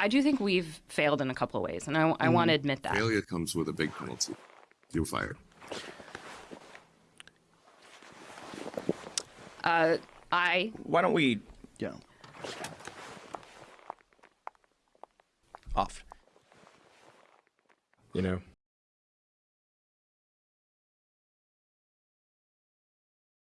I do think we've failed in a couple of ways, and I, I want to mm. admit that. Failure comes with a big penalty. You're fired. Uh, I Why don't we Yeah. off? You know,